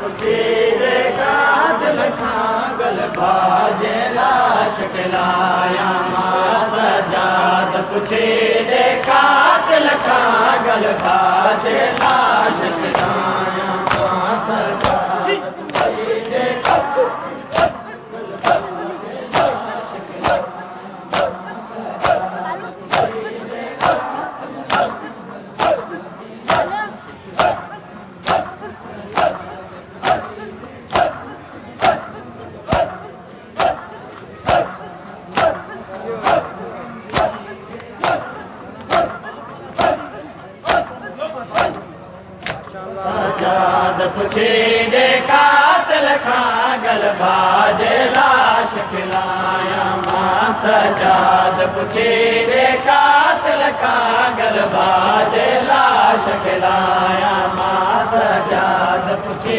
پڇي بي ڪل گل پا جي لاءِ پڇي ڏي کان گل پا لا पुछे कातल खां गलबा जे लाश कलाया मां सजाद पुछे कातल कात गलबा जे लाश कलाया मां सजाद पुछे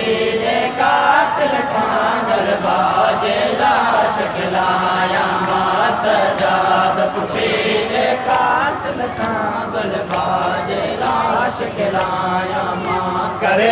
कातल खां गलबा जे लाश कलाया मां सजाद पुछे कातल खां गलबा जे लाश कलाया मां करे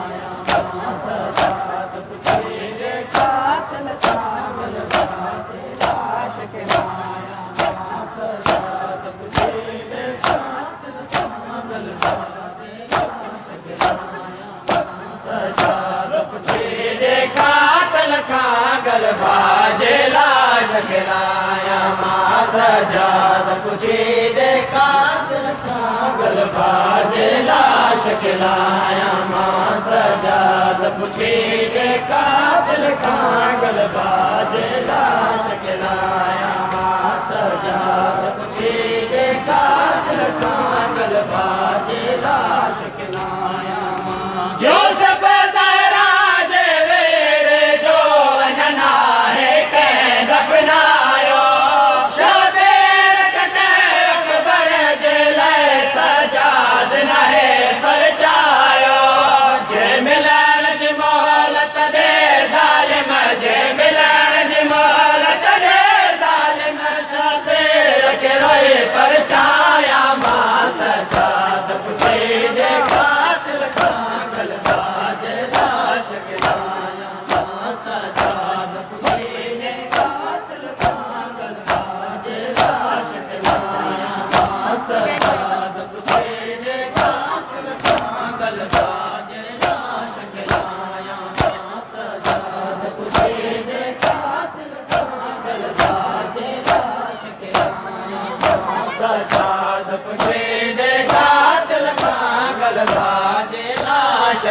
جي لاش کلايا مان سجاد ڏي قاتل کا گل باجي لاش کلايا مان سجاد پڇي ڏي ڪادل کا گل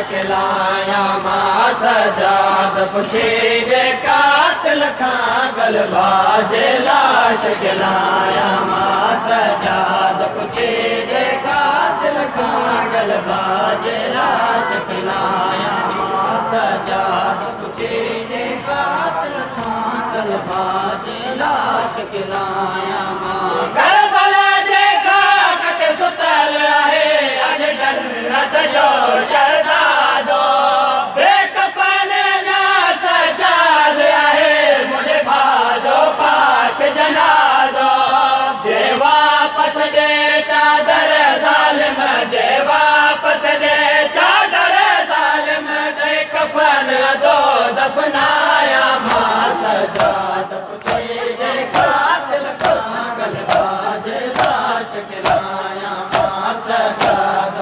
आया मां सजाद पुछे जेकात लखां गलबा लाश का मां सजाद पुछे जेकात खां गलबा लाश का मां सजात पुछे जेकात लखां गलबा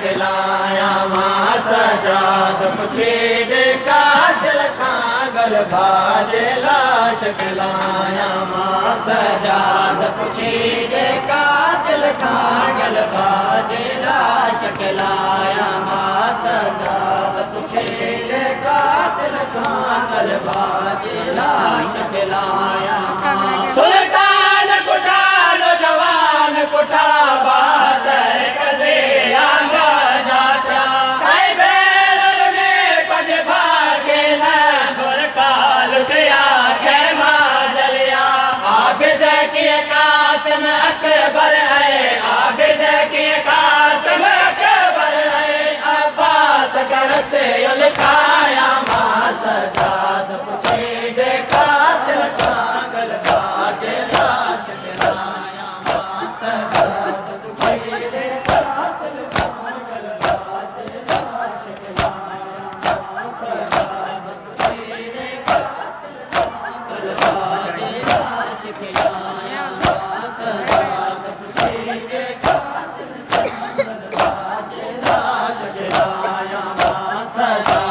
खिलाया माँ सजाद पुछेड़े का दिल कांगल भाज लाश खिलाया माँ सजाद पुछेड़े का दिल कांगल भाज लाश खिलाया माँ सजाद पुछेड़े का दिल कांगल भाज लाश खिलाया पुछे